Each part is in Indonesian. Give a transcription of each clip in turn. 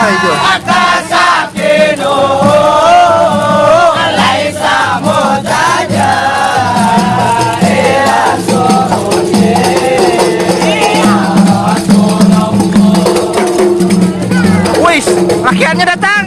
Kah hijau? señora Tan.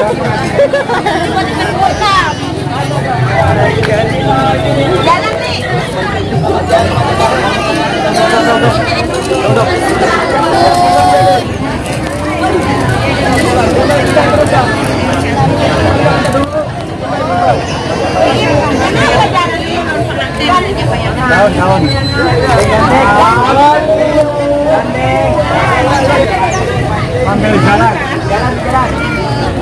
Jalan nih, jalan Jalan-jalan.